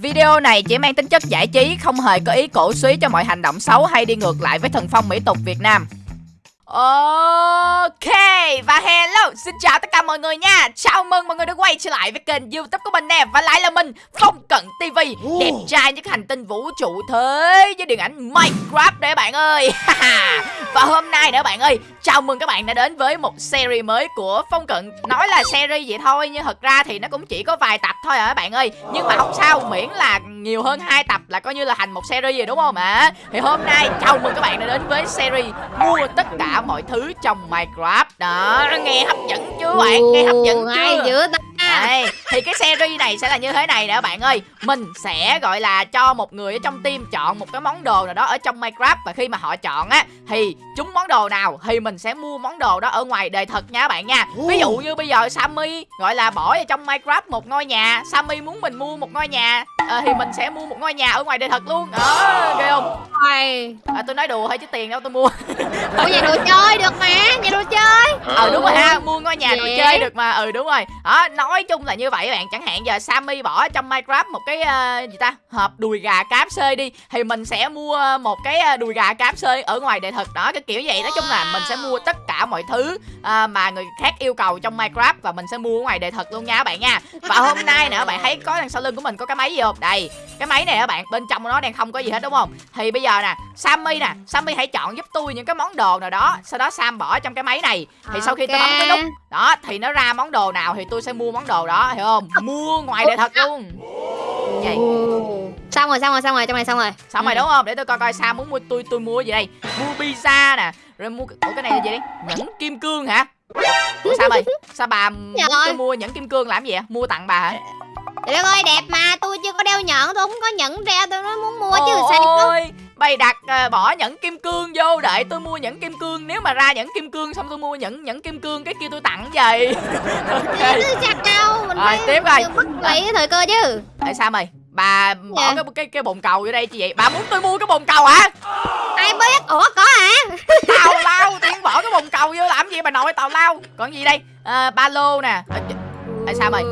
Video này chỉ mang tính chất giải trí, không hề có ý cổ suý cho mọi hành động xấu hay đi ngược lại với thần phong mỹ tục Việt Nam. Ok và hello xin chào tất cả mọi người nha. Chào mừng mọi người đã quay trở lại với kênh youtube của mình nè. Và lại là mình Phong Cận TV Đẹp trai nhất hành tinh vũ trụ thế với điện ảnh Minecraft đấy bạn ơi. Và hôm nay nữa bạn ơi Chào mừng các bạn đã đến với một series mới của Phong Cận. Nói là series vậy thôi Nhưng thật ra thì nó cũng chỉ có vài tập thôi à các bạn ơi? Nhưng mà không sao miễn là nhiều hơn hai tập là coi như là thành một series rồi đúng không ạ? Thì hôm nay chào mừng các bạn đã đến với series Mua tất cả mọi thứ trong Minecraft. Đó nghe hấp dẫn chưa bạn? Nghe hấp dẫn chưa? dữ ta đây, thì cái series này sẽ là như thế này nè bạn ơi. Mình sẽ gọi là cho một người ở trong team chọn một cái món đồ nào đó ở trong Minecraft Và khi mà họ chọn á Thì chúng món đồ nào thì mình sẽ mua món đồ đó ở ngoài đời thật nha bạn nha. Ví dụ như bây giờ Sammy gọi là bỏ vào trong Minecraft một ngôi nhà Sammy muốn mình mua một ngôi nhà à, Thì mình sẽ mua một ngôi nhà ở ngoài đời thật luôn. Đó, ghê không? À, Tôi nói đùa thôi chứ tiền đâu tôi mua. Ủa nhà đồ chơi được mà Nhà đồ chơi Ờ đúng rồi ha Mua ngôi nhà đồ chơi được mà Ừ đúng rồi. Đó nói chung là như vậy bạn Chẳng hạn giờ Sammy bỏ trong Minecraft một cái uh, gì ta Hộp đùi gà cáp xơi đi Thì mình sẽ mua một cái ờ, đùi gà cáp xơi ở ngoài đời thực đó Cái kiểu vậy. Nói chung là mình sẽ mua tất cả mọi thứ ờ, Mà người khác yêu cầu trong Minecraft Và mình sẽ mua ở ngoài đời thực luôn nha các bạn nha. Và hôm nay nữa bạn thấy có đằng sau lưng của mình có cái máy gì không? Đây cái máy này các bạn bên trong nó đang không có gì hết đúng không? Thì bây giờ nè Sammy nè Sammy hãy chọn giúp tôi những cái món đồ nào đó Sau đó Sam bỏ trong cái máy này. Thì sau khi tôi bấm cái nút đó thì nó ra món đồ nào thì tôi sẽ mua món đồ đó hiểu không? Mua ngoài đời thật luôn. Vậy. Xong rồi xong rồi xong rồi trong này xong rồi. Xong rồi Ừ. đúng không? Để tôi coi coi sao muốn mua tôi tôi mua gì đây. Mua pizza nè rồi mua ủa cái này là gì đấy nhẫn kim cương hả? Ủa sao mày sao bà muốn Trời. tôi mua nhẫn kim cương làm gì vậy? Mua tặng bà hả? Trời đất ơi đẹp mà Tôi chưa có đeo nhẫn Tôi không có nhẫn đeo Tôi nói muốn mua chứ sao ôi bày đặt à, bỏ nhẫn kim cương vô đợi tôi mua nhẫn kim cương. Nếu mà ra nhẫn kim cương xong tôi mua nhẫn nhẫn kim cương cái kia tôi tặng vậy. Ok. Sao đâu Mình Rồi, tiếp bắt lấy cái thời cơ chứ. Tại sao mày bà bỏ Dạ. cái cái cái bồn cầu vô đây chi vậy? Bà muốn tôi mua cái bồn cầu hả? Ai biết? Ủa có hả? Tào lao tiên bỏ cái bồn cầu vô làm gì bà nội tào lao? Còn gì đây? À, ba lô nè. À, Tại sao mày?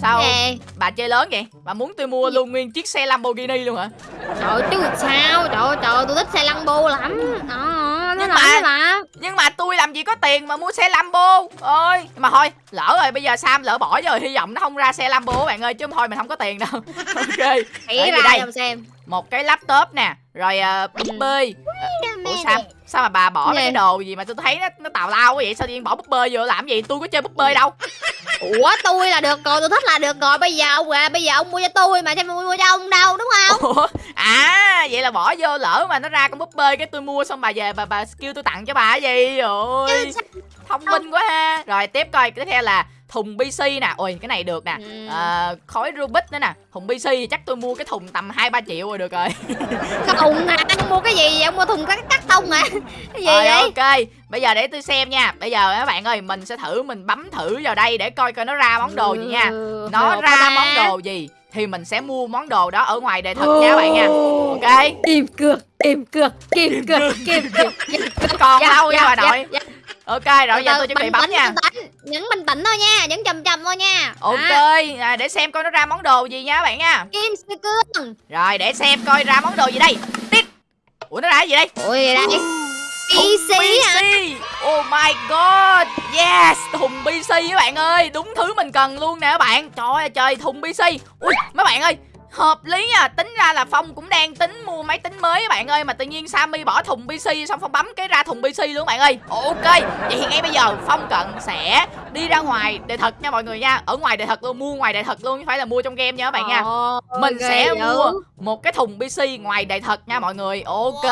Sao? Nè. Bà chơi lớn vậy? Bà muốn tôi mua luôn nguyên chiếc xe lamborghini luôn hả? Trời chứ sao? Trời trời tôi thích xe Lambo lắm. Đó Nó Nhưng mà- mà nhưng mà tôi làm gì có tiền mà mua xe lambo? Ơi mà thôi lỡ rồi bây giờ sam lỡ bỏ rồi hy vọng nó không ra xe lambo bạn ơi chứ thôi mình không có tiền đâu. Ok. Gì ra đây? xem một cái laptop nè rồi uh, búp bê. Ủa sao? sao mà bà bỏ mấy cái đồ gì mà tôi thấy nó nó tào lao quá vậy? Sao tự nhiên bỏ búp bê vô làm gì? Tôi có chơi búp bê đâu Ủa tôi là được rồi tôi thích là được rồi. Bây giờ ông à, bây giờ ông mua cho tôi mà Chứ mua mua cho ông đâu đúng không? Ủa? À vậy là bỏ vô lỡ mà nó ra con búp bê cái tôi mua xong bà về bà bà kêu tôi tặng cho bà cái gì? Ôi sao- thông minh quá ha. Rồi tiếp coi tiếp theo là thùng pc nè. Ôi cái này được nè. Ừ. à, khói rubik nữa nè. Thùng pc thì chắc tôi mua cái thùng tầm hai ba triệu rồi được rồi. Thùng hả Ông mua cái gì vậy? Ông mua thùng cắt cắt tông hả? Cái gì rồi vậy? ok. Bây giờ để tôi xem nha. Bây giờ các bạn ơi mình sẽ thử mình bấm thử vào đây để coi coi nó ra món đồ gì nha. Ừ, nó được ra món đồ gì thì mình sẽ mua món đồ đó ở ngoài đời thật nha các bạn nha. Ok. Kim cược Kim cược Kim cược Kim cược. Còn Dạ, lâu nha dạ, bà nội? dạ, dạ. ok rồi giờ tôi chuẩn bị bấm nha. Nhấn bình tĩnh thôi nha Nhấn chầm chầm thôi nha. Ok À, à, để xem coi nó ra món đồ gì nha các bạn nha. Kim cương. Rồi để xem coi ra món đồ gì đây ủa nó ra cái gì đây? Ôi đây. Thùng PC hả? Oh my god. Yes Thùng PC các bạn ơi. Đúng thứ mình cần luôn nè các bạn. Trời ơi trời thùng PC Ui mấy bạn ơi Hợp lý nha Tính ra là Phong cũng đang tính mua máy tính mới các bạn ơi Mà tự nhiên Sammy bỏ thùng PC Xong Phong bấm cái ra thùng PC luôn các bạn ơi. Ok Vậy thì ngay bây giờ Phong Cận sẽ đi ra ngoài đời thật nha mọi người nha. Ở ngoài đời thật luôn Mua ngoài đời thật luôn Chứ phải là mua trong game nha các bạn nha. Ôi, mình sẽ mua một cái thùng PC ngoài đời thật nha mọi người. Ok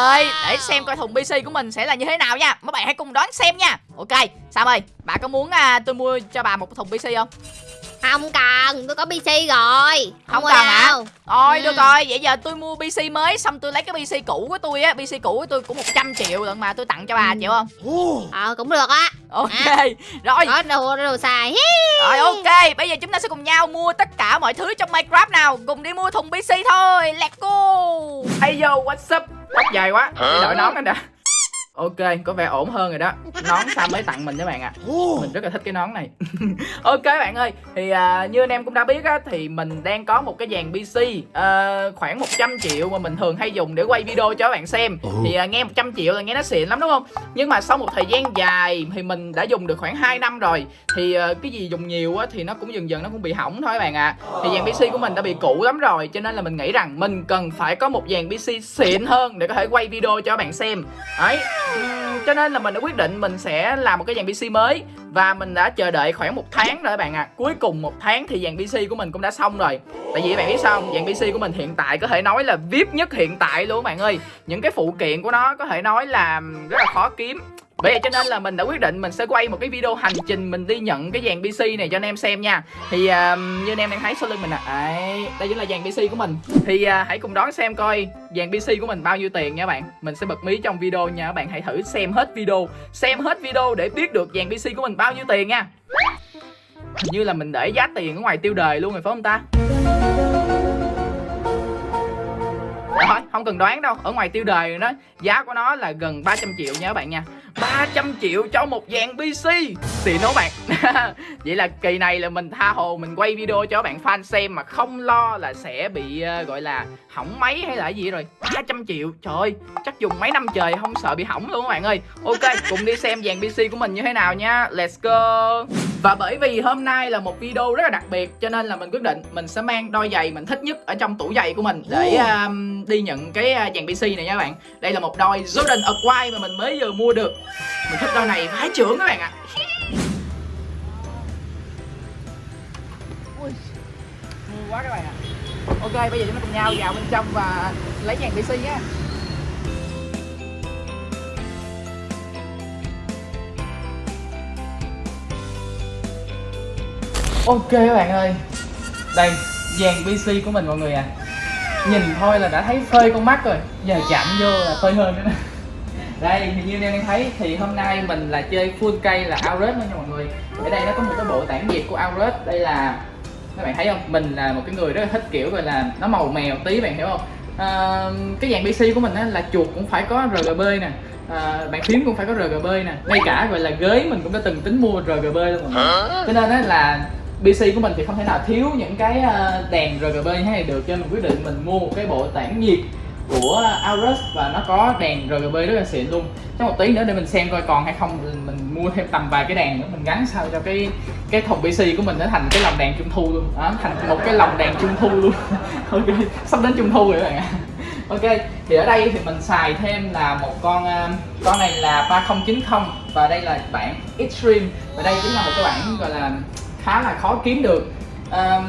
Để xem coi thùng PC của mình sẽ là như thế nào nha. Mấy bạn hãy cùng đón xem nha. Ok Sam ơi Bà có muốn à, tôi mua cho bà một thùng PC không Không cần Tôi có PC rồi. Không mua cần hả? đâu. Ôi Ừ. được rồi Vậy giờ tôi mua PC mới Xong tôi lấy cái PC cũ của tôi á. PC cũ của tôi cũng 100 triệu lận mà tôi tặng cho bà Ừ. chịu không? Ờ cũng được á. Ok Rồi. Có đồ đồ xài. Rồi ok Bây giờ chúng ta sẽ cùng nhau mua tất cả mọi thứ trong Minecraft nào. Cùng đi mua thùng PC thôi. Let's go. Hey yo, what's up? Tóc dài quá, để đội nón lên nè Ok, có vẻ ổn hơn rồi đó. Nón Sam mới tặng mình các bạn ạ. À. Mình rất là thích cái nón này. Ok bạn ơi Thì à, như anh em cũng đã biết á Thì mình đang có một cái dàn PC à, Khoảng 100 triệu mà mình thường hay dùng để quay video cho các bạn xem. Thì à, nghe 100 triệu là nghe nó xịn lắm đúng không? Nhưng mà sau một thời gian dài Thì mình đã dùng được khoảng 2 năm rồi Thì à, cái gì dùng nhiều á Thì nó cũng dần dần nó cũng bị hỏng thôi các bạn ạ. À. Thì dàn PC của mình đã bị cũ lắm rồi Cho nên là mình nghĩ rằng mình cần phải có một dàn PC xịn hơn Để có thể quay video cho các bạn xem. Đấy cho nên là mình đã quyết định mình sẽ làm một cái dàn PC mới và mình đã chờ đợi khoảng một tháng rồi các bạn ạ. À. cuối cùng một tháng thì dàn PC của mình cũng đã xong rồi. Tại vì các bạn biết sao không? Dàn PC của mình hiện tại có thể nói là vip nhất hiện tại luôn các bạn ơi. Những cái phụ kiện của nó có thể nói là rất là khó kiếm vậy cho nên là mình đã quyết định mình sẽ quay một cái video hành trình mình đi nhận cái dàn PC này cho anh em xem nha. Thì uh, như anh em đang thấy sau lưng mình nè. À. Đấy, đây chính là dàn PC của mình. Thì uh, hãy cùng đón xem coi dàn PC của mình bao nhiêu tiền nha các bạn. Mình sẽ bật mí trong video nha. Các bạn hãy thử xem hết video Xem hết video để biết được dàn PC của mình bao nhiêu tiền nha. Hình như là mình để giá tiền ở ngoài tiêu đời luôn rồi phải không ta? Rồi, không cần đoán đâu. Ở ngoài tiêu đời đó. Giá của nó là gần 300 triệu nha các bạn nha. 300 triệu cho một dàn PC Xịn đúng bạn Vậy là kỳ này là mình tha hồ mình quay video cho bạn fan xem Mà không lo là sẽ bị uh, gọi là hỏng máy hay là gì rồi. 300 triệu Trời ơi chắc dùng mấy năm trời không sợ bị hỏng luôn các bạn ơi. Ok cùng đi xem dàn PC của mình như thế nào nha. Let's go. Và bởi vì hôm nay là một video rất là đặc biệt Cho nên là mình quyết định mình sẽ mang đôi giày mình thích nhất ở trong tủ giày của mình Để um, đi nhận cái uh, dàn PC này nha các bạn. Đây là một đôi Jordan Acquire mà mình mới vừa mua được mình thích đôi này vãi trưởng các bạn ạ. Ui, quá các bạn ạ. Ok bây giờ chúng ta cùng nhau vào bên trong và lấy dàn pc nhé. Ok các bạn ơi. Đây dàn pc của mình mọi người à nhìn thôi là đã thấy phơi con mắt rồi. Giờ chạm vô là phơi hơn nữa đây thì như anh em đang thấy thì hôm nay mình là chơi full cây là Aurus nha mọi người. Ở đây nó có một cái bộ tản nhiệt của Aurus đây là các bạn thấy không? Mình là một cái người rất là thích kiểu gọi là nó màu mèo tí bạn hiểu không? À, cái dàn PC của mình á là chuột cũng phải có RGB nè. À, bàn phím cũng phải có RGB nè. Ngay cả gọi là ghế mình cũng đã từng tính mua RGB luôn rồi cho nên á là PC của mình thì không thể nào thiếu những cái ờ, đèn RGB như thế này được. Cho nên mình quyết định mình mua một cái bộ tản nhiệt của Aorus và nó có đèn RGB rất là xịn luôn. Trong một tí nữa để mình xem coi còn hay không mình mua thêm tầm vài cái đèn nữa mình gắn sao cho cái cái thùng PC của mình nó thành cái lồng đèn trung thu luôn. Đó thành một cái lồng đèn trung thu luôn. Ok sắp đến trung thu rồi các bạn ạ. Ok thì ở đây thì mình xài thêm là một con à, con này là 3090 và đây là bản Extreme và đây chính là một cái bản gọi là khá là khó kiếm được. Um,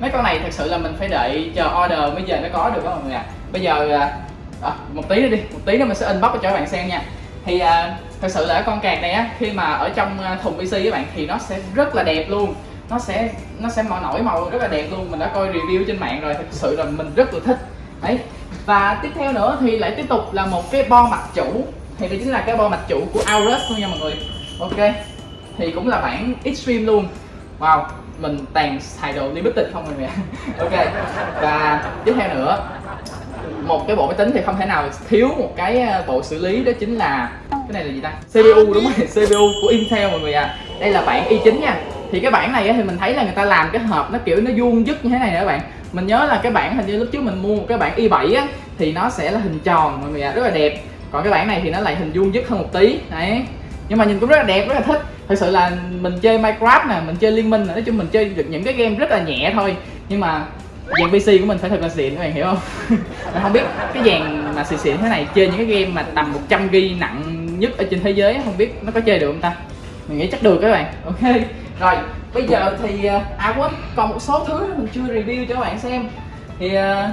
mấy con này thật sự là mình phải đợi chờ order mới giờ mới có được đó mọi người ạ. à bây giờ à, à, một tí nữa đi một tí nữa mình sẽ inbox cho các bạn xem nha. Thì à, thật sự là con card này á khi mà ở trong à, thùng PC các bạn thì nó sẽ rất là đẹp luôn. Nó sẽ nó sẽ màu nổi màu rất là đẹp luôn. Mình đã coi review trên mạng rồi thật sự là mình rất là thích. Đấy. Và tiếp theo nữa thì lại tiếp tục là một cái bo mặt chủ. Thì đây chính là cái bo mặt chủ của Aorus luôn nha mọi người. Ok. Thì cũng là bản extreme luôn. Wow mình tàn xài đồ limited không rồi nè. Ok. Và tiếp theo nữa một cái bộ máy tính thì không thể nào thiếu một cái ờ, bộ xử lý đó chính là cái này là gì ta? CPU đúng rồi CPU của Intel mọi người à đây là bản i9 nha. Thì cái bản này thì mình thấy là người ta làm cái hộp nó kiểu nó vuông dứt như thế này nè các bạn. Mình nhớ là cái bản hình như lúc trước mình mua một cái bản i7 á thì nó sẽ là hình tròn mọi người ạ à, rất là đẹp. Còn cái bản này thì nó lại hình vuông dứt hơn một tí. Đấy. Nhưng mà nhìn cũng rất là đẹp rất là thích. Thật sự là mình chơi Minecraft nè mình chơi liên minh nè nói chung mình chơi được những cái game rất là nhẹ thôi. Nhưng mà dàn PC của mình phải thật là xịn, các bạn hiểu không? Mình không biết cái dàn mà xịn xịn thế này chơi những cái game mà tầm 100 g nặng nhất ở trên thế giới không biết nó có chơi được không ta? Mình nghĩ chắc được các bạn. Ok. Rồi, bây giờ thì à quên còn một số thứ mình chưa review cho các bạn xem. Thì à,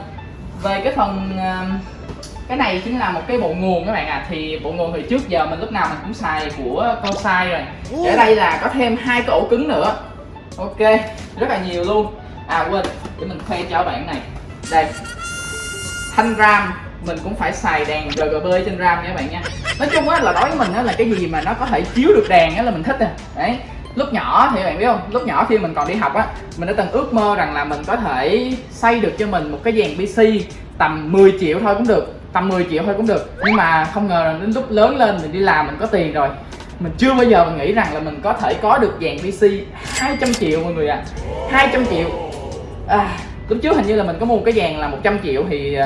về cái phần à, cái này chính là một cái bộ nguồn các bạn à thì bộ nguồn thì trước giờ mình lúc nào mình cũng xài của Corsair rồi. Ở đây là có thêm hai cái ổ cứng nữa. Ok, rất là nhiều luôn à quên, để mình khoe cho bạn này. Đây. Thanh ram, mình cũng phải xài đèn RGB trên ram nha các bạn nha. Nói chung á, là đối với mình á, là cái gì mà nó có thể chiếu được đèn á là mình thích à. Đấy. Lúc nhỏ thì bạn biết không? Lúc nhỏ khi mình còn đi học á, mình đã từng ước mơ rằng là mình có thể xây được cho mình một cái dàn pc tầm 10 triệu thôi cũng được, tầm 10 triệu thôi cũng được. Nhưng mà không ngờ là đến lúc lớn lên mình đi làm mình có tiền rồi. Mình chưa bao giờ mình nghĩ rằng là mình có thể có được dàn PC 200 triệu mọi người ạ. À. 200 triệu à, lúc trước hình như là mình có mua một cái dàn là 100 triệu thì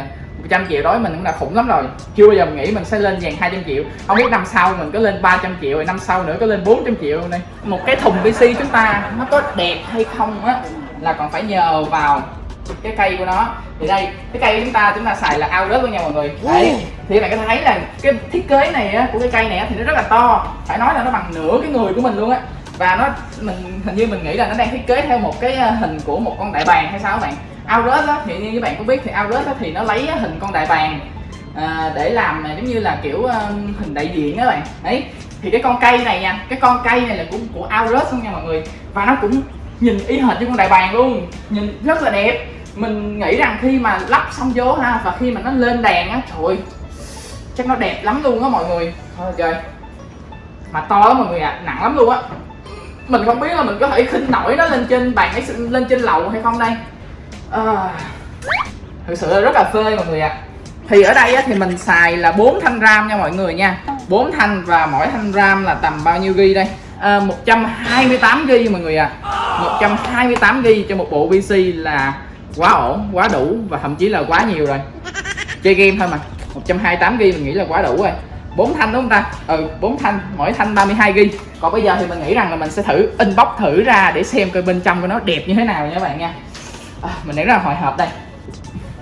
100 triệu đối mình cũng đã khủng lắm rồi. Chưa bao giờ mình nghĩ mình sẽ lên dàn 200 triệu. Không biết năm sau mình có lên 300 triệu rồi năm sau nữa có lên 400 triệu đây? Một cái thùng PC chúng ta nó có đẹp hay không á là còn phải nhờ vào cái cây của nó. Thì đây cái cây của chúng ta chúng ta xài là ao rớt luôn nha mọi người. Đấy thì các bạn có thấy là cái thiết kế này á, của cái cây này á, thì nó rất là to. Phải nói là nó bằng nửa cái người của mình luôn á và nó mình hình như mình nghĩ là nó đang thiết kế theo một cái ờ, hình của một con đại bàng hay sao các bạn? Aorus á thì như các bạn cũng biết thì Aorus á thì nó lấy ờ, hình con đại bàng à, để làm giống như là kiểu uh, hình đại diện các bạn. Đấy thì cái con cây này nha cái con cây này là cũng của Aorus luôn nha mọi người. Và nó cũng nhìn y hệt như con đại bàng luôn nhìn rất là đẹp. Mình nghĩ rằng khi mà lắp xong vô ha và khi mà nó lên đèn á trời chắc nó đẹp lắm luôn á mọi người. Thôi trời mà to lắm mọi người ạ à, nặng lắm luôn á mình không biết là mình có thể khinh nổi nó lên trên bàn ấy lên trên lầu hay không đây? À, thực sự là rất là phê mọi người ạ. À. thì ở đây á, thì mình xài là 4 thanh ram nha mọi người nha. 4 thanh và mỗi thanh ram là tầm bao nhiêu ghi đây? À, 128 ghi mọi người ạ. À 128 ghi cho một bộ PC là quá ổn quá đủ và thậm chí là quá nhiều rồi. Chơi game thôi mà. 128 ghi mình nghĩ là quá đủ rồi bốn thanh đúng không ta? Ừ bốn thanh mỗi thanh 32 ghi. Còn bây giờ thì mình nghĩ rằng là mình sẽ thử inbox thử ra để xem coi bên trong của nó đẹp như thế nào nha các bạn nha. À, mình để là hồi hộp đây.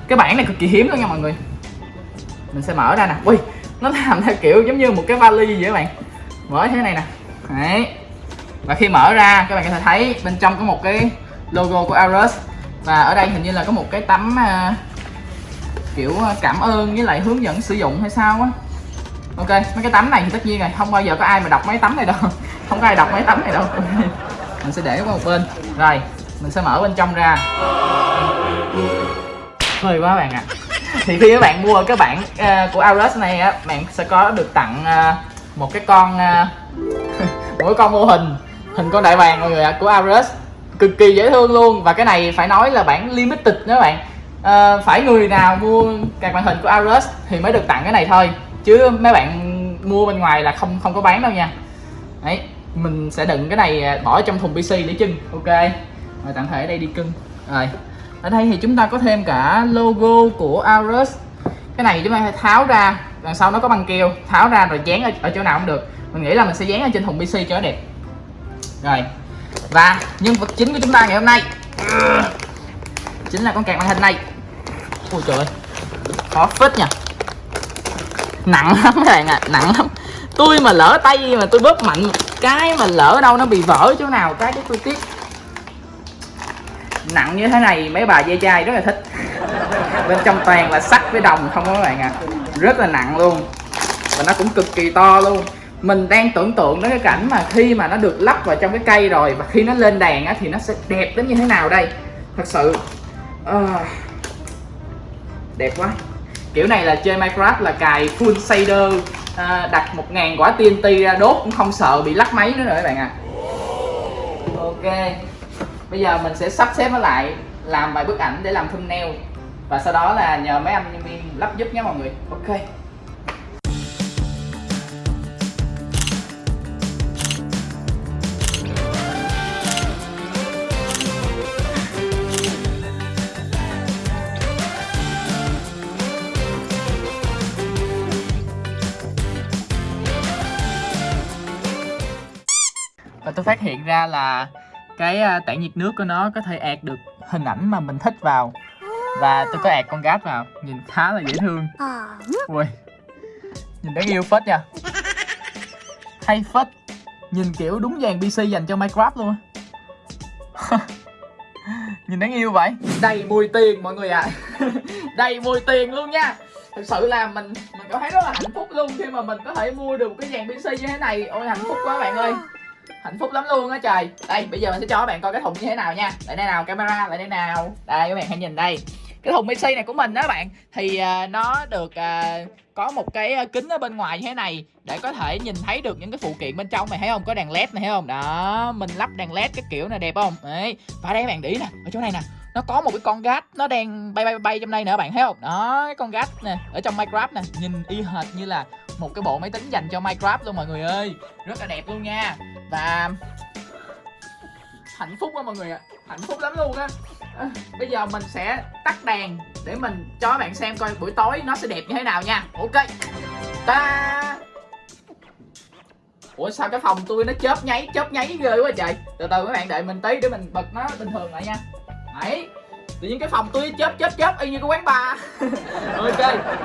Cái bản này cực kỳ hiếm luôn nha mọi người. Mình sẽ mở ra nè. Ui nó làm theo kiểu giống như một cái vali vậy các bạn. Mở thế này nè. Đấy. Và khi mở ra các bạn có thể thấy bên trong có một cái logo của Aorus và ở đây hình như là có một cái tấm uh, kiểu à, cảm ơn với lại hướng dẫn sử dụng hay sao á ok mấy cái tấm này thì tất nhiên rồi không bao giờ có ai mà đọc mấy tấm này đâu. Không có ai đọc mấy tấm này đâu. Mình sẽ để qua một bên. Rồi mình sẽ mở bên trong ra. Hơi quá bạn ạ. À. thì khi các bạn mua cái bản uh, ờ, của Aorus này á bạn sẽ có được tặng uh, một cái con uh, một cái con mô hình hình con đại bàng mọi người ạ à, của Aorus cực kỳ dễ thương luôn. Và cái này phải nói là bản limited đó các bạn. À, phải người nào mua các màn hình của Aorus thì mới được tặng cái này thôi chứ mấy bạn mua bên ngoài là không không có bán đâu nha. Đấy mình sẽ đựng cái này à, bỏ trong thùng PC để trưng ok rồi tạm thể ở đây đi cưng. Rồi ở đây thì chúng ta có thêm cả logo của Aorus. Cái này chúng ta phải tháo ra đằng sau nó có băng keo. Tháo ra rồi dán ở, ở chỗ nào cũng được. Mình nghĩ là mình sẽ dán ở trên thùng PC cho nó đẹp. Rồi và nhân vật chính của chúng ta ngày hôm nay. Chính là con kẹt màn hình này. Ôi trời ơi khó phết nha nặng lắm các bạn ạ à, nặng lắm. Tôi mà lỡ tay mà tôi bóp mạnh cái mà lỡ đâu nó bị vỡ chỗ nào cái cái tôi tiếc. Nặng như thế này mấy bà dây chai rất là thích. Bên trong toàn là sắt với đồng không các bạn ạ. À. rất là nặng luôn. Và nó cũng cực kỳ to luôn. Mình đang tưởng tượng đến cái cảnh mà khi mà nó được lắp vào trong cái cây rồi và khi nó lên đèn á, thì nó sẽ đẹp đến như thế nào đây. Thật sự uh, đẹp quá kiểu này là chơi Minecraft là cài full shader à, đặt 1.000 quả TNT ra đốt cũng không sợ bị lắc máy nữa rồi các bạn ạ. À. ok bây giờ mình sẽ sắp xếp nó lại làm vài bức ảnh để làm thumbnail. Và sau đó là nhờ mấy anh nhân viên lắp giúp nhé mọi người. Ok. Ra là cái à, tản nhiệt nước của nó có thể ạt được hình ảnh mà mình thích vào. Và tôi có ạt con gáp vào, nhìn khá là dễ thương. Ui, nhìn đáng yêu phết nha. Hay phết, nhìn kiểu đúng dàn pc dành cho minecraft luôn á. Nhìn đáng yêu vậy. Đầy mùi tiền mọi người ạ. À. đầy mùi tiền luôn nha. Thực sự là mình mình cảm thấy rất là hạnh phúc luôn khi mà mình có thể mua được một cái dàn pc như thế này. Ôi, hạnh phúc quá bạn ơi hạnh phúc lắm luôn á trời. Đây bây giờ mình sẽ cho các bạn coi cái thùng như thế nào nha. Lại đây nào camera lại đây nào. Đây các bạn hãy nhìn đây. Cái thùng PC này của mình đó các bạn thì uh, nó được uh, có một cái à, kính ở bên ngoài như thế này để có thể nhìn thấy được những cái phụ kiện bên trong mày thấy không? Có đèn led này thấy không? Đó mình lắp đèn led cái kiểu này đẹp không? Đấy và đây các bạn để ý nè ở chỗ này nè nó có một cái con gát nó đang bay bay bay trong đây nữa bạn thấy không? Đó cái con gát nè ở trong minecraft nè nhìn y hệt như là một cái bộ máy tính dành cho minecraft luôn mọi người ơi. Rất là đẹp luôn nha và hạnh phúc quá mọi người ạ. Hạnh phúc lắm luôn á. À, bây giờ mình sẽ tắt đèn để mình cho các bạn xem coi buổi tối nó sẽ đẹp như thế nào nha. Ok. Ta. Ủa sao cái phòng tôi nó chớp nháy chớp nháy ghê quá trời. Từ từ các bạn đợi mình tí để mình bật nó bình thường lại nha. Đấy. Tự nhiên cái phòng tôi chớp chớp chớp y như cái quán bar. Ok.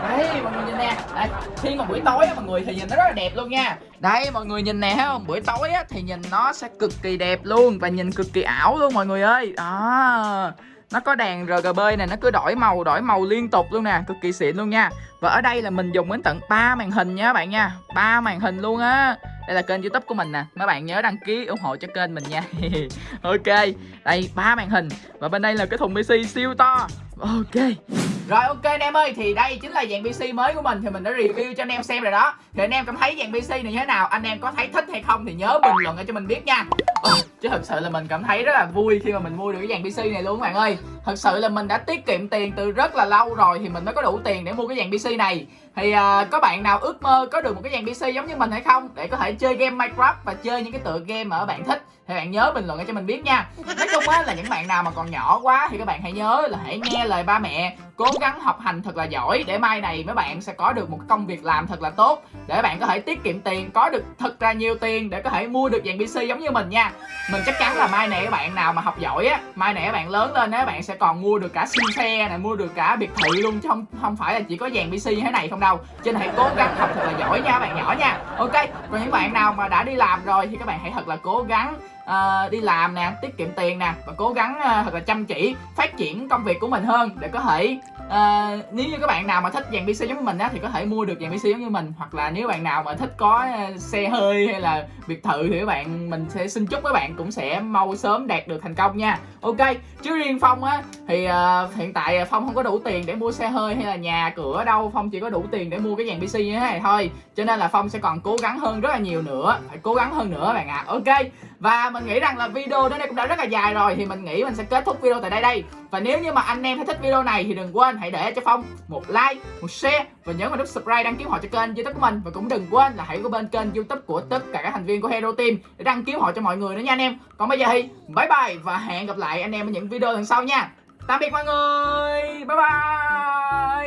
Đấy mọi người nhìn nè. Đây khi mà buổi tối mọi người thì nhìn nó rất là đẹp luôn nha đây, mọi người nhìn nè, thấy không? Buổi tối á, thì nhìn nó sẽ cực kỳ đẹp luôn và nhìn cực kỳ ảo luôn mọi người ơi. Đó. Nó có đèn RGB này nó cứ đổi màu đổi màu liên tục luôn nè, cực kỳ xịn luôn nha. Và ở đây là mình dùng đến tận 3 màn hình nha các bạn nha. Ba màn hình luôn á. Đây là kênh youtube của mình nè. Mấy bạn nhớ đăng ký ủng hộ cho kênh mình nha. Ok, đây, ba màn hình. Và bên đây là cái thùng pc siêu to. Ok rồi ok anh em ơi thì đây chính là dàn PC mới của mình. Thì mình đã review cho anh em xem rồi đó. Thì anh em cảm thấy dàn PC này như thế nào? Anh em có thấy thích hay không thì nhớ bình luận cho mình biết nha. Ừ, chứ thật sự là mình cảm thấy rất là vui khi mà mình mua được cái dàn PC này luôn các bạn ơi thật sự là mình đã tiết kiệm tiền từ rất là lâu rồi thì mình mới có đủ tiền để mua cái dàn PC này. Thì uh, có bạn nào ước mơ có được một cái dàn PC giống như mình hay không? Để có thể chơi game Minecraft và chơi những cái tựa game mà bạn thích. Thì bạn nhớ bình luận cho mình biết nha. Nói chung á là những bạn nào mà còn nhỏ quá thì các bạn hãy nhớ là hãy nghe lời ba mẹ. Cố gắng học hành thật là giỏi để mai này mấy bạn sẽ có được một công việc làm thật là tốt. Để bạn có thể tiết kiệm tiền có được thật là nhiều tiền để có thể mua được dàn PC giống như mình nha. Mình chắc chắn là mai này các bạn nào mà học giỏi á mai này các bạn lớn lên á bạn sẽ còn mua được cả siêu xe này mua được cả biệt thự luôn chứ không không phải là chỉ có dàn PC như thế này không đâu. Cho nên hãy cố gắng học thật là giỏi nha bạn nhỏ nha. Ok còn những bạn nào mà đã đi làm rồi thì các bạn hãy thật là cố gắng uh, đi làm nè tiết kiệm tiền nè và cố gắng uh, thật là chăm chỉ phát triển công việc của mình hơn để có thể uh, nếu như các bạn nào mà thích dàn PC giống như mình á thì có thể mua được dàn PC giống như mình. Hoặc là nếu bạn nào mà thích có ờ, xe hơi hay là biệt thự thì các bạn mình sẽ xin chúc các bạn cũng sẽ mau sớm đạt được thành công nha. Ok chứ riêng phong á thì uh, hiện tại phong không có đủ tiền để mua xe hơi hay là nhà cửa đâu. Phong chỉ có đủ tiền để mua cái dàn PC như thế này thôi. Cho nên là phong sẽ còn cố gắng hơn rất là nhiều nữa. Phải cố gắng hơn nữa bạn ạ. À. ok và mình nghĩ rằng là video đến đây cũng đã rất là dài rồi. Thì mình nghĩ mình sẽ kết thúc video tại đây đây. Và nếu như mà anh em thấy thích video này thì đừng quên hãy để cho phong một like, một share và nhớ vào nút subscribe đăng ký họ cho kênh youtube của mình. Và cũng đừng quên là hãy có bên kênh youtube của tất cả các thành viên của hero team để đăng ký họ cho mọi người nữa nha anh em. Còn bây giờ thì bye bye và hẹn gặp lại anh em ở những video lần sau nha. Tạm biệt mọi người. Bye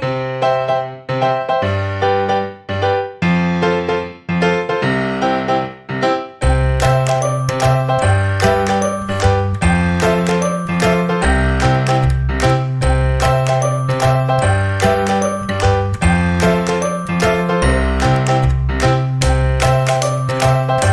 bye.